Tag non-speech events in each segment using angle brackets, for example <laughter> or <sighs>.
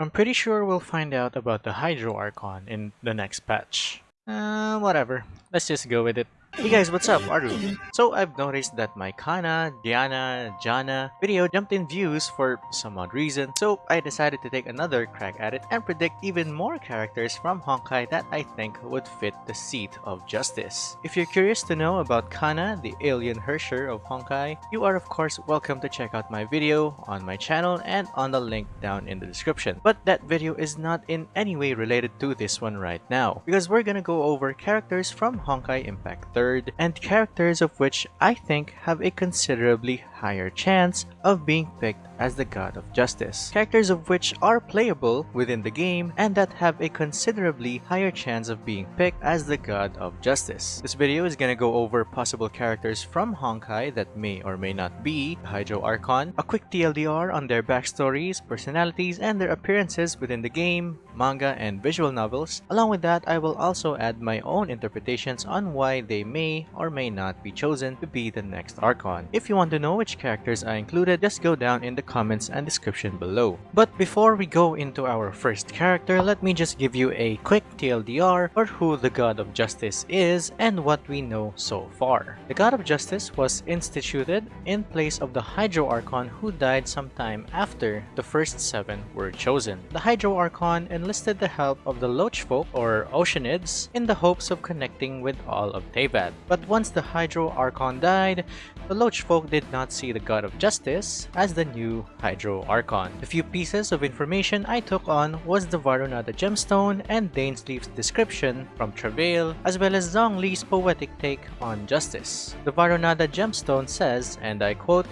I'm pretty sure we'll find out about the Hydro Archon in the next patch. Uh, whatever. Let's just go with it. Hey guys, what's up? Aru. So I've noticed that my Kana, Diana, Jana video jumped in views for some odd reason, so I decided to take another crack at it and predict even more characters from Honkai that I think would fit the seat of justice. If you're curious to know about Kana, the alien Herrscher of Honkai, you are of course welcome to check out my video on my channel and on the link down in the description. But that video is not in any way related to this one right now, because we're gonna go over characters from Honkai Impact 3 third, and characters of which I think have a considerably higher chance of being picked as the God of Justice. Characters of which are playable within the game and that have a considerably higher chance of being picked as the God of Justice. This video is gonna go over possible characters from Honkai that may or may not be Hydro Archon, a quick TLDR on their backstories, personalities, and their appearances within the game, manga, and visual novels. Along with that, I will also add my own interpretations on why they may or may not be chosen to be the next Archon. If you want to know which characters I included, just go down in the comments and description below. But before we go into our first character, let me just give you a quick TLDR for who the God of Justice is and what we know so far. The God of Justice was instituted in place of the Hydro Archon who died sometime after the first seven were chosen. The Hydro Archon enlisted the help of the Loach folk or Oceanids in the hopes of connecting with all of Teyvat. But once the Hydro Archon died, the Loach folk did not see the God of Justice as the new Hydro Archon. The few pieces of information I took on was the Varunada gemstone and Dainsleif's description from Travail, as well as Zhongli's poetic take on justice. The Varunada gemstone says, and I quote,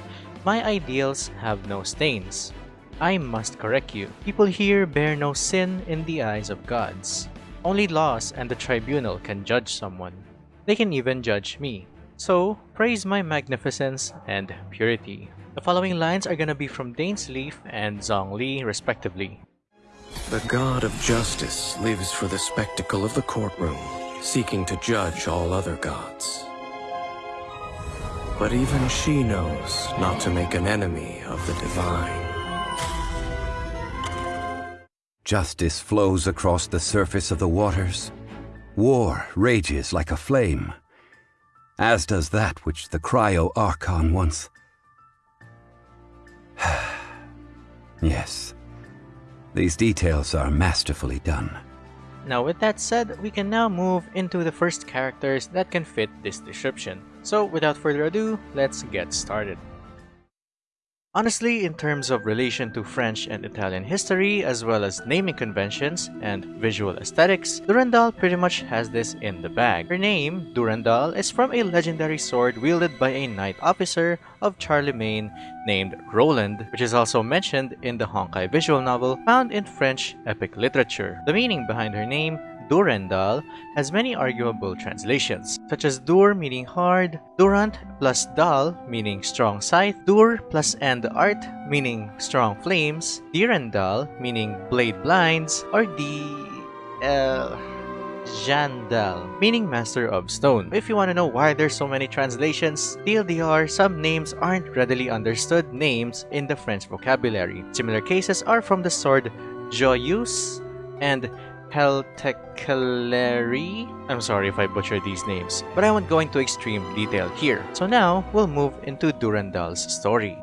My ideals have no stains. I must correct you. People here bear no sin in the eyes of gods. Only laws and the tribunal can judge someone. They can even judge me. So, praise my magnificence and purity. The following lines are gonna be from Dainsleif and Zhongli, respectively. The god of justice lives for the spectacle of the courtroom, seeking to judge all other gods. But even she knows not to make an enemy of the divine. Justice flows across the surface of the waters. War rages like a flame, as does that which the Cryo Archon once <sighs> yes. These details are masterfully done. Now with that said, we can now move into the first characters that can fit this description. So without further ado, let's get started. Honestly, in terms of relation to French and Italian history, as well as naming conventions and visual aesthetics, Durandal pretty much has this in the bag. Her name, Durandal, is from a legendary sword wielded by a knight officer of Charlemagne named Roland, which is also mentioned in the Honkai visual novel found in French epic literature. The meaning behind her name Durendal has many arguable translations, such as Dur meaning hard, Durant plus Dal meaning strong scythe, Dur plus End Art meaning strong flames, Direndal meaning blade blinds, or D... Uh, Jandal, meaning Master of Stone. If you want to know why there's so many translations, TLDR, some names aren't readily understood names in the French vocabulary. Similar cases are from the sword Joyeuse and Peltecleri. I'm sorry if I butcher these names, but I won't go into extreme detail here. So now, we'll move into Durandal's story.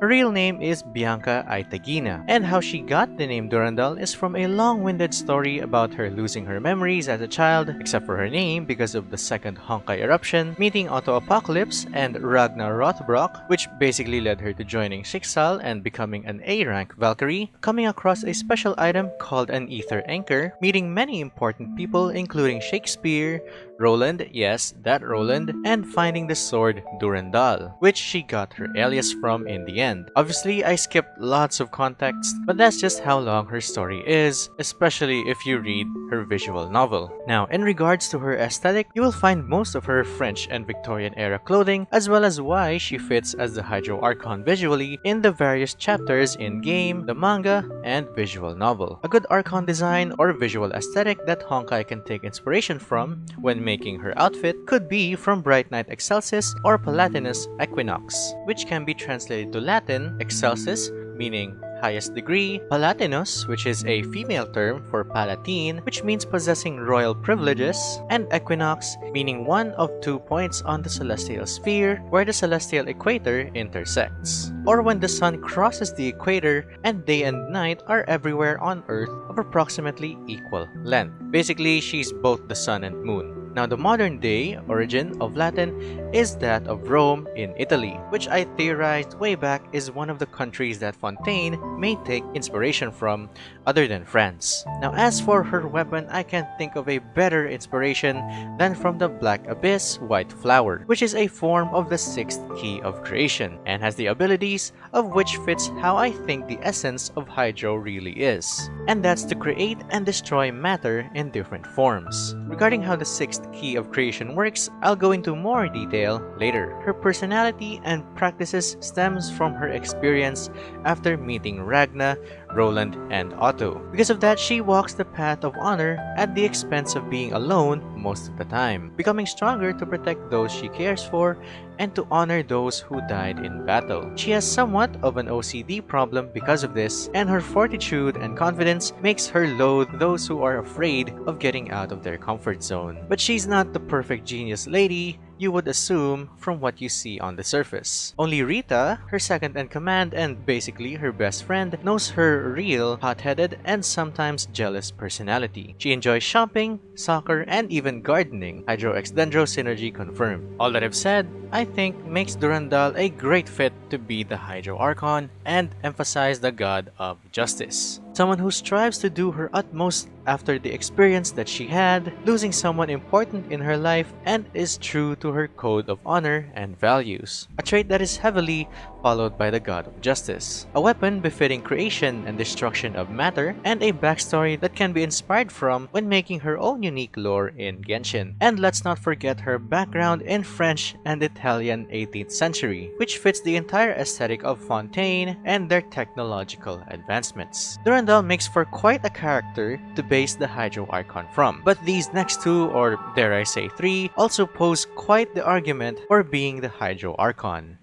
Her real name is Bianca Ataegina, and how she got the name Durandal is from a long-winded story about her losing her memories as a child, except for her name because of the second Honkai eruption, meeting Otto Apocalypse and Ragnar Rothbrok, which basically led her to joining Schicksal and becoming an A-rank Valkyrie, coming across a special item called an Ether Anchor, meeting many important people including Shakespeare, Roland, yes, that Roland, and finding the sword Durandal, which she got her alias from in the end. Obviously, I skipped lots of context, but that's just how long her story is, especially if you read her visual novel. Now, in regards to her aesthetic, you will find most of her French and Victorian era clothing, as well as why she fits as the Hydro Archon visually in the various chapters in game, the manga, and visual novel. A good Archon design or visual aesthetic that Honkai can take inspiration from when making her outfit could be from Bright Knight Excelsis or Palatinus Equinox, which can be translated to Latin Excelsis, meaning highest degree, Palatinus, which is a female term for Palatine, which means possessing royal privileges, and Equinox, meaning one of two points on the celestial sphere where the celestial equator intersects, or when the sun crosses the equator and day and night are everywhere on Earth of approximately equal length. Basically, she's both the sun and moon. Now, the modern day origin of Latin is that of Rome in Italy, which I theorized way back is one of the countries that Fontaine may take inspiration from other than France. Now, as for her weapon, I can't think of a better inspiration than from the Black Abyss White Flower, which is a form of the sixth key of creation and has the abilities of which fits how I think the essence of Hydro really is. And that's to create and destroy matter in different forms. Regarding how the sixth key of creation works, I'll go into more detail later. Her personality and practices stems from her experience after meeting Ragna, Roland, and Otto. Because of that, she walks the path of honor at the expense of being alone most of the time, becoming stronger to protect those she cares for and to honor those who died in battle. She has somewhat of an OCD problem because of this, and her fortitude and confidence makes her loathe those who are afraid of getting out of their comfort zone. But she's not the perfect genius lady, you would assume from what you see on the surface. Only Rita, her second in command and basically her best friend, knows her real hot-headed and sometimes jealous personality. She enjoys shopping, soccer, and even gardening. Hydro X Dendro synergy confirmed. All that I've said, I think makes Durandal a great fit to be the Hydro Archon and emphasize the god of justice. Someone who strives to do her utmost after the experience that she had, losing someone important in her life, and is true to her code of honor and values, a trait that is heavily followed by the god of justice. A weapon befitting creation and destruction of matter, and a backstory that can be inspired from when making her own unique lore in Genshin. And let's not forget her background in French and Italian 18th century, which fits the entire aesthetic of Fontaine and their technological advancements. Durandal makes for quite a character to base the Hydro Archon from, but these next two, or dare I say three, also pose quite the argument for being the Hydro Archon.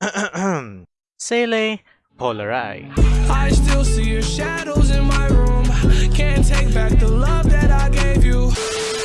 <clears throat> Seele Vollerei. I still see your shadows in my room. Can't take back the love that I gave you.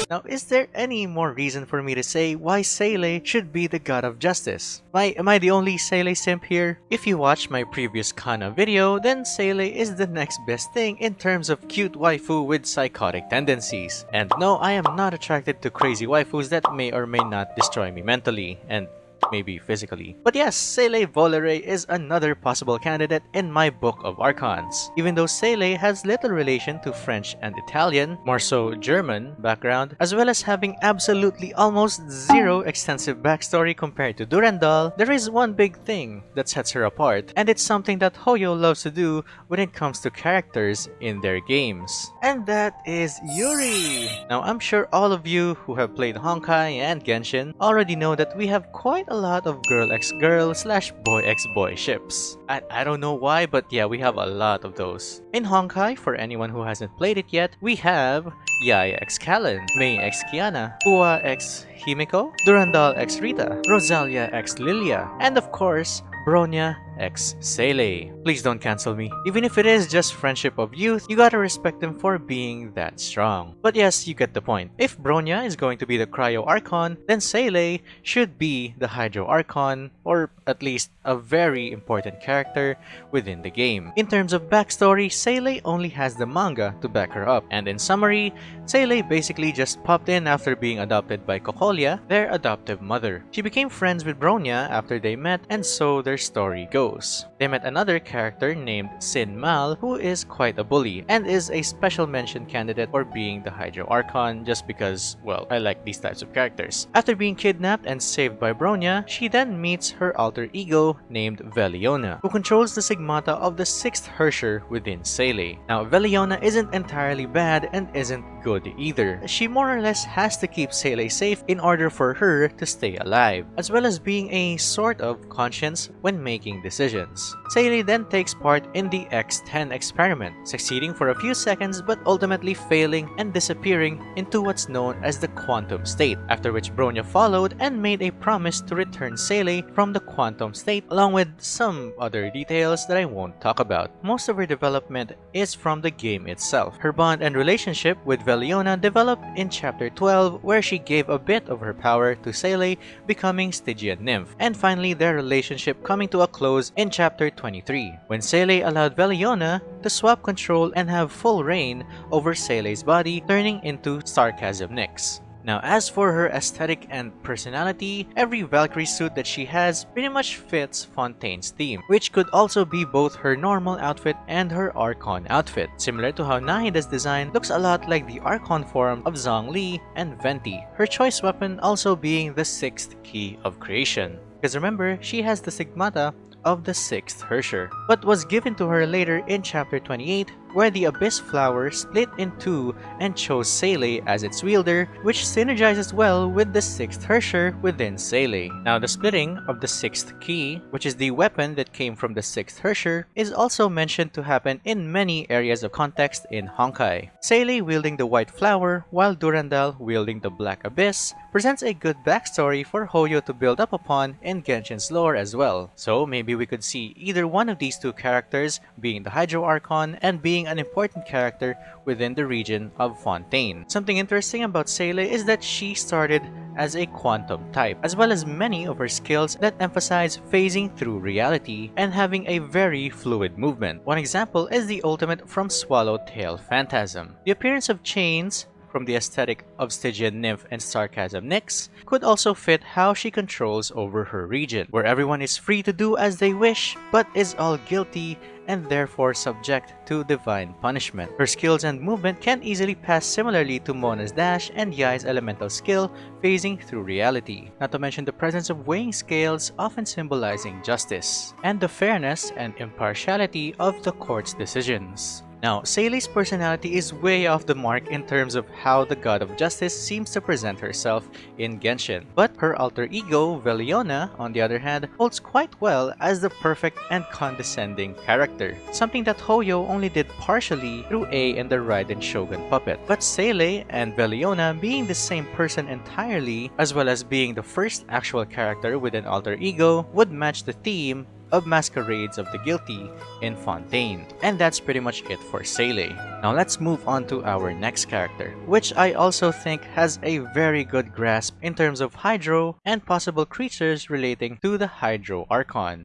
Now, is there any more reason for me to say why Seele should be the god of justice? Why, am I the only Seele simp here? If you watched my previous Kana video, then Seele is the next best thing in terms of cute waifu with psychotic tendencies. And no, I am not attracted to crazy waifus that may or may not destroy me mentally, and maybe physically. But yes, Seele Vollerei is another possible candidate in my book of Archons. Even though Seele has little relation to French and Italian, more so German background, as well as having absolutely almost zero extensive backstory compared to Durandal, there is one big thing that sets her apart, and it's something that Hoyo loves to do when it comes to characters in their games. And that is Yuri! Now I'm sure all of you who have played Honkai and Genshin already know that we have quite a lot of girl x girl slash boy x boy ships. I, I don't know why, but yeah, we have a lot of those. In Honkai, for anyone who hasn't played it yet, we have Yae x Kallen, Mei x Kiana, Ua x Himeko, Durandal x Rita, Rosalia x Lilia, and of course, Bronya x Seele. Please don't cancel me. Even if it is just friendship of youth, you gotta respect them for being that strong. But yes, you get the point. If Bronya is going to be the Cryo Archon, then Seele should be the Hydro Archon, or at least a very important character within the game. In terms of backstory, Seele only has the manga to back her up, and in summary, Seele basically just popped in after being adopted by Cocolia, their adoptive mother. She became friends with Bronya after they met, and so their story goes. They met another character named Sin Mal who is quite a bully and is a special mention candidate for being the Hydro Archon just because, well, I like these types of characters. After being kidnapped and saved by Bronya, she then meets her alter ego named Veliona, who controls the Stigmata of the 6th Herrscher within Seele. Now, Veliona isn't entirely bad and isn't good either. She more or less has to keep Seele safe in order for her to stay alive, as well as being a sort of conscience when making decisions decisions. Then takes part in the X-10 experiment, succeeding for a few seconds but ultimately failing and disappearing into what's known as the quantum state, after which Bronya followed and made a promise to return Seele from the quantum state along with some other details that I won't talk about. Most of her development is from the game itself. Her bond and relationship with Veliona developed in chapter 12 where she gave a bit of her power to Seele becoming Stygian nymph, and finally their relationship coming to a close in chapter 23 when Seele allowed Veliona to swap control and have full reign over Seele's body turning into Starchasm Nyx. Now as for her aesthetic and personality, every Valkyrie suit that she has pretty much fits Fontaine's theme, which could also be both her normal outfit and her Archon outfit, similar to how Nahida's design looks a lot like the Archon form of Zhongli and Venti, her choice weapon also being the sixth key of creation. Because remember, she has the Stigmata of the sixth Herrscher, but was given to her later in chapter 28 where the Abyss Flower split in two and chose Seele as its wielder, which synergizes well with the 6th Herrscher within Seele. Now the splitting of the 6th key, which is the weapon that came from the 6th Herrscher, is also mentioned to happen in many areas of context in Honkai. Seele wielding the White Flower, while Durandal wielding the Black Abyss, presents a good backstory for Hoyo to build up upon in Genshin's lore as well. So maybe we could see either one of these two characters being the Hydro Archon and being an important character within the region of Fontaine. Something interesting about Seele is that she started as a quantum type, as well as many of her skills that emphasize phasing through reality and having a very fluid movement. One example is the ultimate from Swallowtail Phantasm. The appearance of chains from the aesthetic of Stygian Nymph and Starchasm Nyx could also fit how she controls over her region, where everyone is free to do as they wish, but is all guilty and therefore subject to divine punishment. Her skills and movement can easily pass similarly to Mona's dash and Yai's elemental skill phasing through reality, not to mention the presence of weighing scales often symbolizing justice, and the fairness and impartiality of the court's decisions. Now, Seele's personality is way off the mark in terms of how the god of justice seems to present herself in Genshin, but her alter ego, Veliona, on the other hand, holds quite well as the perfect and condescending character, something that Hoyo only did partially through Ei and the Raiden Shogun puppet. But Seele and Veliona being the same person entirely, as well as being the first actual character with an alter ego, would match the theme of Masquerades of the Guilty in Fontaine. And that's pretty much it for Seele. Now let's move on to our next character, which I also think has a very good grasp in terms of Hydro and possible creatures relating to the Hydro Archon.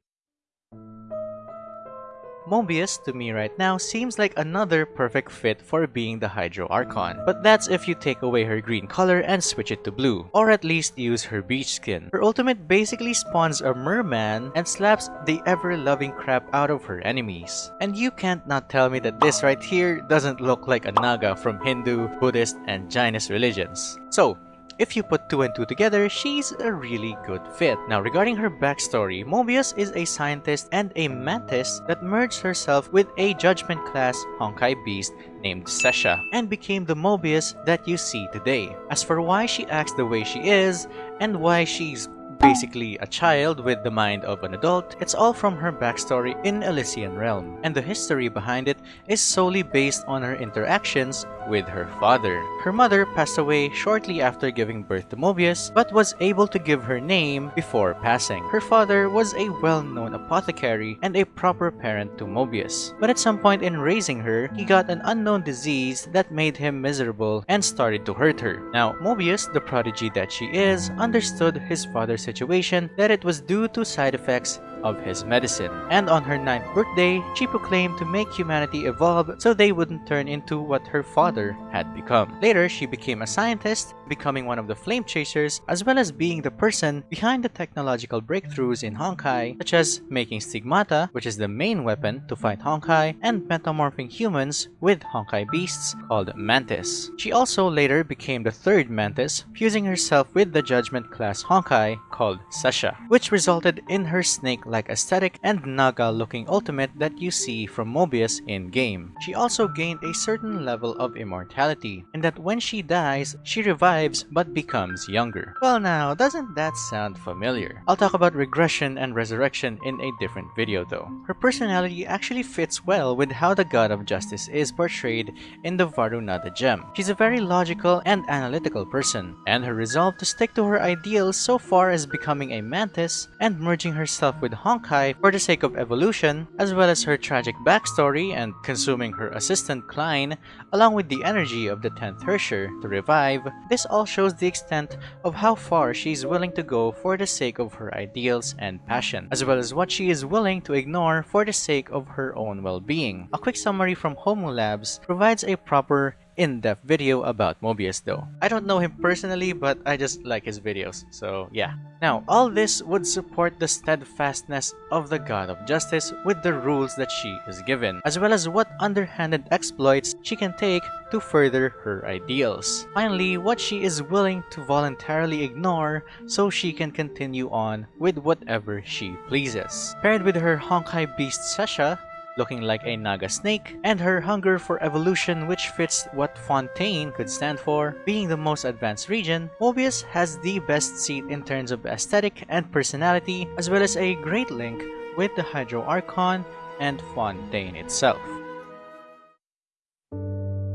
Mobius to me right now seems like another perfect fit for being the Hydro Archon. But that's if you take away her green color and switch it to blue, or at least use her beach skin. Her ultimate basically spawns a merman and slaps the ever-loving crap out of her enemies. And you can't not tell me that this right here doesn't look like a Naga from Hindu, Buddhist, and Jainist religions. So, if you put two and two together, she's a really good fit. Now regarding her backstory, Mobius is a scientist and a mantis that merged herself with a judgment class Honkai beast named Sesha and became the Mobius that you see today. As for why she acts the way she is and why she's basically a child with the mind of an adult, it's all from her backstory in Elysian Realm, and the history behind it is solely based on her interactions with her father. Her mother passed away shortly after giving birth to Mobius, but was able to give her name before passing. Her father was a well-known apothecary and a proper parent to Mobius, but at some point in raising her, he got an unknown disease that made him miserable and started to hurt her. Now, Mobius, the prodigy that she is, understood his father's situation that it was due to side effects of his medicine. And on her ninth birthday, she proclaimed to make humanity evolve so they wouldn't turn into what her father had become. Later, she became a scientist, becoming one of the Flame Chasers, as well as being the person behind the technological breakthroughs in Honkai, such as making Stigmata, which is the main weapon to fight Honkai, and metamorphing humans with Honkai beasts called Mantis. She also later became the third Mantis, fusing herself with the Judgment class Honkai called Sasha, which resulted in her snake like aesthetic and Naga looking ultimate that you see from Mobius in-game. She also gained a certain level of immortality, in that when she dies, she revives but becomes younger. Well now, doesn't that sound familiar? I'll talk about regression and resurrection in a different video though. Her personality actually fits well with how the god of justice is portrayed in the Varunada gem. She's a very logical and analytical person, and her resolve to stick to her ideals so far as becoming a mantis and merging herself with Honkai for the sake of evolution, as well as her tragic backstory and consuming her assistant Klein, along with the energy of the 10th Herrscher to revive, this all shows the extent of how far she is willing to go for the sake of her ideals and passion, as well as what she is willing to ignore for the sake of her own well-being. A quick summary from Homu Labs provides a proper in-depth video about Mobius though. I don't know him personally, but I just like his videos, so yeah. Now, all this would support the steadfastness of the God of Justice with the rules that she is given, as well as what underhanded exploits she can take to further her ideals. Finally, what she is willing to voluntarily ignore so she can continue on with whatever she pleases. Paired with her Honkai beast Sesha, looking like a Naga snake, and her hunger for evolution which fits what Fontaine could stand for. Being the most advanced region, Mobius has the best seat in terms of aesthetic and personality, as well as a great link with the Hydro Archon and Fontaine itself.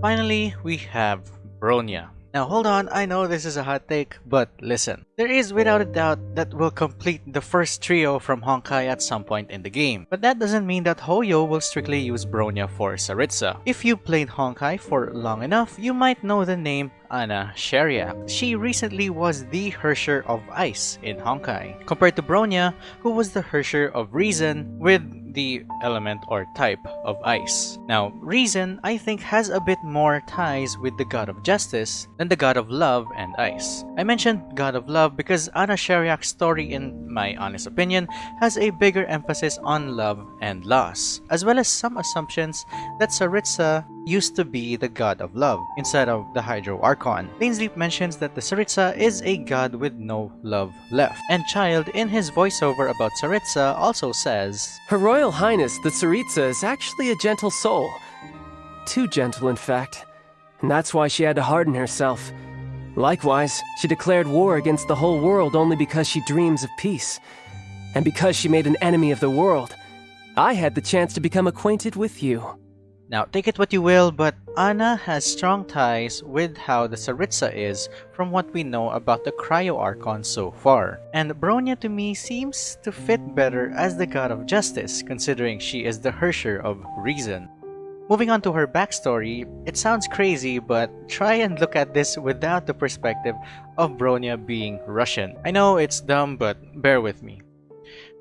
Finally, we have Bronya. Now hold on, I know this is a hot take, but listen. There is without a doubt that will complete the first trio from Honkai at some point in the game. But that doesn't mean that Hoyo will strictly use Bronya for Tsaritsa. If you played Honkai for long enough, you might know the name Anna Schariac. She recently was the Herrscher of Ice in Honkai, compared to Bronya, who was the Herrscher of Reason with the element or type of ice. Now, Reason, I think, has a bit more ties with the God of Justice than the God of Love and Ice. I mentioned God of Love because Anna Schariac's story, in my honest opinion, has a bigger emphasis on love and loss, as well as some assumptions that Tsaritsa used to be the god of love instead of the Hydro Archon. Leap mentions that the Tsaritsa is a god with no love left. And Childe in his voiceover about Tsaritsa, also says, Her Royal Highness, the Tsaritsa, is actually a gentle soul. Too gentle, in fact. And that's why she had to harden herself. Likewise, she declared war against the whole world only because she dreams of peace. And because she made an enemy of the world, I had the chance to become acquainted with you. Now, take it what you will, but Anna has strong ties with how the Tsaritsa is from what we know about the Cryo Archon so far. And Bronya to me seems to fit better as the god of justice, considering she is the Herrscher of reason. Moving on to her backstory, it sounds crazy, but try and look at this without the perspective of Bronya being Russian. I know it's dumb, but bear with me.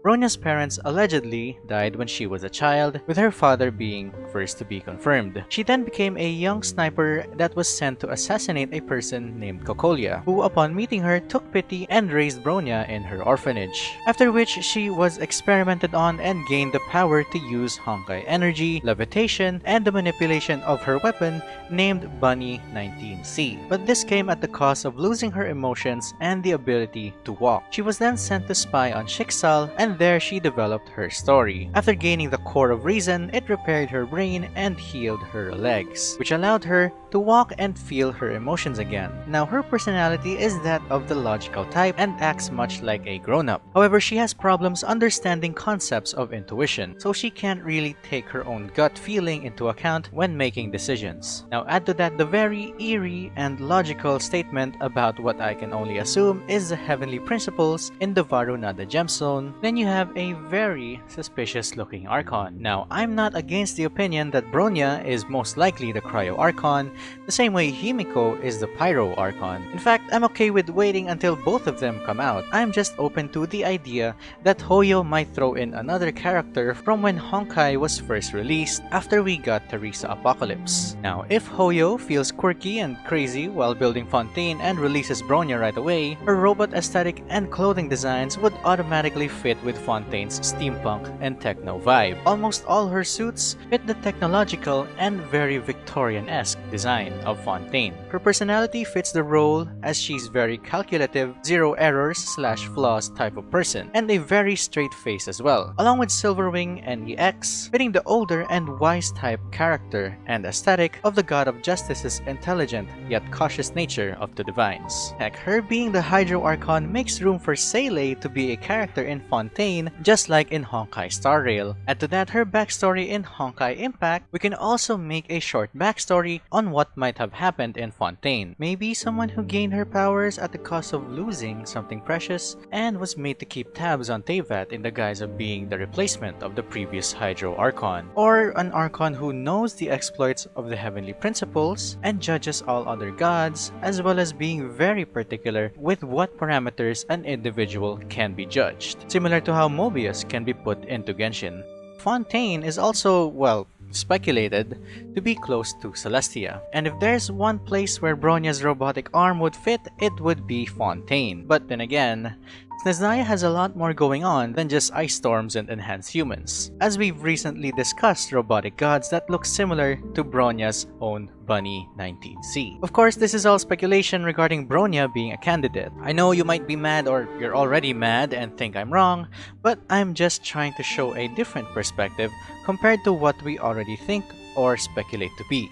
Bronya's parents allegedly died when she was a child, with her father being first to be confirmed. She then became a young sniper that was sent to assassinate a person named Cocolia, who upon meeting her took pity and raised Bronya in her orphanage. After which she was experimented on and gained the power to use Honkai energy, levitation, and the manipulation of her weapon named Bunny 19C. But this came at the cost of losing her emotions and the ability to walk. She was then sent to spy on Schicksal and and there she developed her story. After gaining the core of reason, it repaired her brain and healed her legs, which allowed her to walk and feel her emotions again. Now her personality is that of the logical type and acts much like a grown-up. However, she has problems understanding concepts of intuition, so she can't really take her own gut feeling into account when making decisions. Now add to that the very eerie and logical statement about what I can only assume is the heavenly principles in the Varunada gemstone, then you have a very suspicious looking Archon. Now, I'm not against the opinion that Bronya is most likely the Cryo Archon, the same way Himeko is the Pyro Archon. In fact, I'm okay with waiting until both of them come out. I'm just open to the idea that Hoyo might throw in another character from when Honkai was first released after we got Theresa Apocalypse. Now, if Hoyo feels quirky and crazy while building Fontaine and releases Bronya right away, her robot aesthetic and clothing designs would automatically fit with with Fontaine's steampunk and techno vibe. Almost all her suits fit the technological and very Victorian-esque design of Fontaine. Her personality fits the role as she's very calculative, zero errors slash flaws type of person, and a very straight face as well, along with Silverwing and EX, fitting the older and wise type character and aesthetic of the God of Justice's intelligent yet cautious nature of the Divines. Heck, her being the Hydro Archon makes room for Seele to be a character in Fontaine just like in Honkai Star Rail. Add to that her backstory in Honkai Impact, we can also make a short backstory on what might have happened in Fontaine. Maybe someone who gained her powers at the cost of losing something precious and was made to keep tabs on Teyvat in the guise of being the replacement of the previous Hydro Archon. Or an Archon who knows the exploits of the Heavenly Principles and judges all other gods, as well as being very particular with what parameters an individual can be judged, similar to how Mobius can be put into Genshin. Fontaine is also, well, speculated to be close to Celestia. And if there's one place where Bronya's robotic arm would fit, it would be Fontaine. But then again, Snezhnaya has a lot more going on than just ice storms and enhanced humans, as we've recently discussed robotic gods that look similar to Bronya's own Bunny 19C. Of course, this is all speculation regarding Bronya being a candidate. I know you might be mad or you're already mad and think I'm wrong, but I'm just trying to show a different perspective compared to what we already think or speculate to be.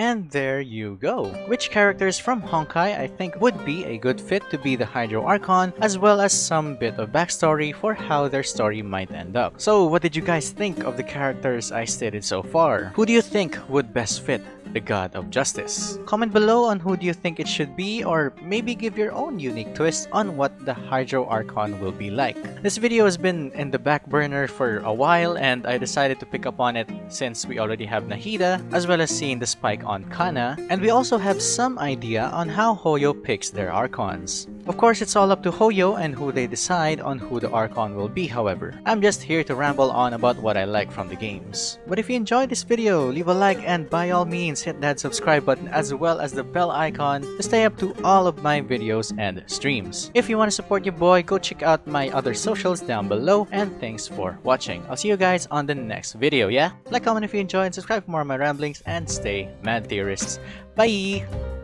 And there you go. Which characters from Honkai I think would be a good fit to be the Hydro Archon, as well as some bit of backstory for how their story might end up. So what did you guys think of the characters I stated so far? Who do you think would best fit the God of Justice. Comment below on who do you think it should be or maybe give your own unique twist on what the Hydro Archon will be like. This video has been in the back burner for a while and I decided to pick up on it since we already have Nahida as well as seeing the spike on Kana and we also have some idea on how Hoyo picks their Archons. Of course, it's all up to Hoyo and who they decide on who the Archon will be however. I'm just here to ramble on about what I like from the games. But if you enjoyed this video, leave a like and by all means hit that subscribe button as well as the bell icon to stay up to all of my videos and streams. If you want to support your boy, go check out my other socials down below and thanks for watching. I'll see you guys on the next video, yeah? Like, comment if you enjoyed, and subscribe for more of my ramblings, and stay mad theorists. Bye!